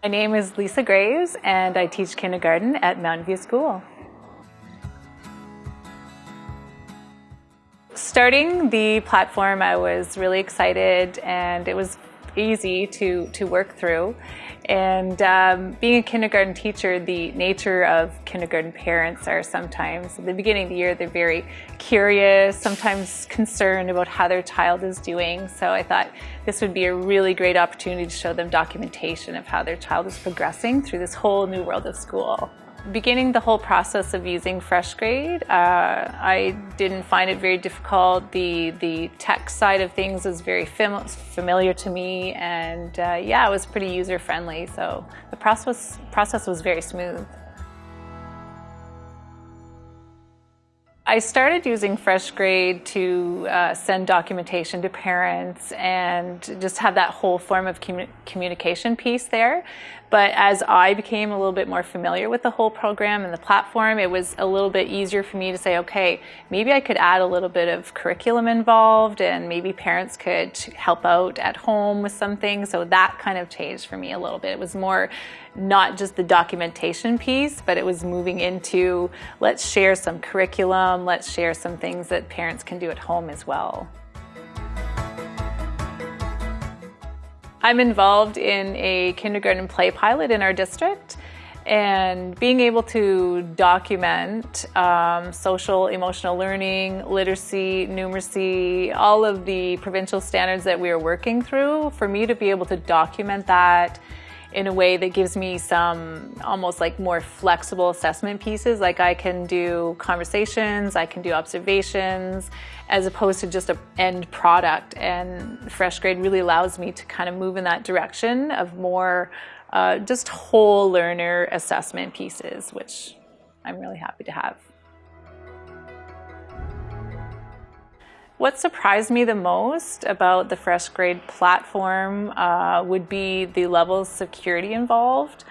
My name is Lisa Graves and I teach kindergarten at Mountain View School. Starting the platform, I was really excited and it was easy to, to work through. And um, being a kindergarten teacher, the nature of kindergarten parents are sometimes, at the beginning of the year, they're very curious, sometimes concerned about how their child is doing. So I thought this would be a really great opportunity to show them documentation of how their child is progressing through this whole new world of school. Beginning the whole process of using FreshGrade, uh, I didn't find it very difficult. The, the tech side of things was very fam familiar to me and uh, yeah, it was pretty user friendly. So the process, process was very smooth. I started using FreshGrade to uh, send documentation to parents and just have that whole form of commu communication piece there. But as I became a little bit more familiar with the whole program and the platform, it was a little bit easier for me to say, okay, maybe I could add a little bit of curriculum involved and maybe parents could help out at home with something. So that kind of changed for me a little bit. It was more not just the documentation piece, but it was moving into let's share some curriculum, let's share some things that parents can do at home as well. I'm involved in a kindergarten play pilot in our district and being able to document um, social emotional learning, literacy, numeracy, all of the provincial standards that we are working through, for me to be able to document that in a way that gives me some almost like more flexible assessment pieces. Like I can do conversations, I can do observations, as opposed to just an end product. And FreshGrade really allows me to kind of move in that direction of more uh, just whole learner assessment pieces, which I'm really happy to have. What surprised me the most about the FreshGrade platform uh, would be the level of security involved.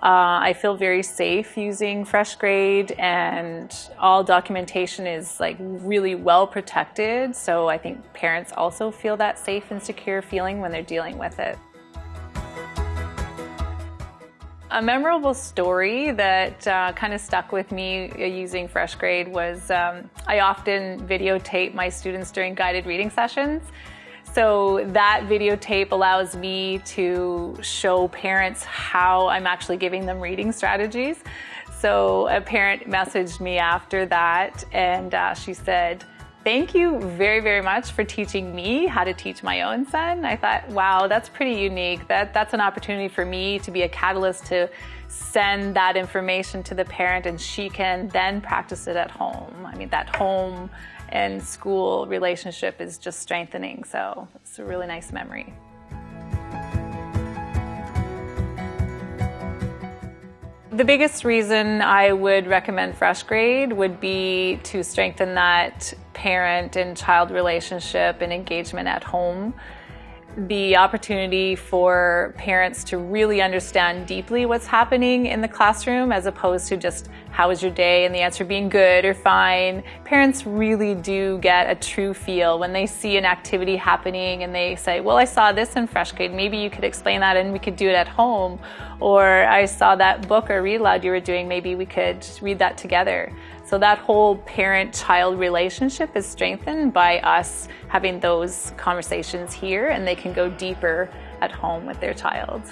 Uh, I feel very safe using FreshGrade and all documentation is like really well protected. So I think parents also feel that safe and secure feeling when they're dealing with it. A memorable story that uh, kind of stuck with me uh, using FreshGrade was um, I often videotape my students during guided reading sessions. So that videotape allows me to show parents how I'm actually giving them reading strategies. So a parent messaged me after that and uh, she said, Thank you very, very much for teaching me how to teach my own son. I thought, wow, that's pretty unique. That, that's an opportunity for me to be a catalyst to send that information to the parent and she can then practice it at home. I mean, that home and school relationship is just strengthening. So it's a really nice memory. The biggest reason I would recommend FreshGrade would be to strengthen that parent and child relationship and engagement at home. The opportunity for parents to really understand deeply what's happening in the classroom as opposed to just how was your day and the answer being good or fine. Parents really do get a true feel when they see an activity happening and they say, well, I saw this in FreshGrade, maybe you could explain that and we could do it at home. Or I saw that book or read aloud you were doing, maybe we could read that together. So that whole parent-child relationship is strengthened by us having those conversations here and they can go deeper at home with their child.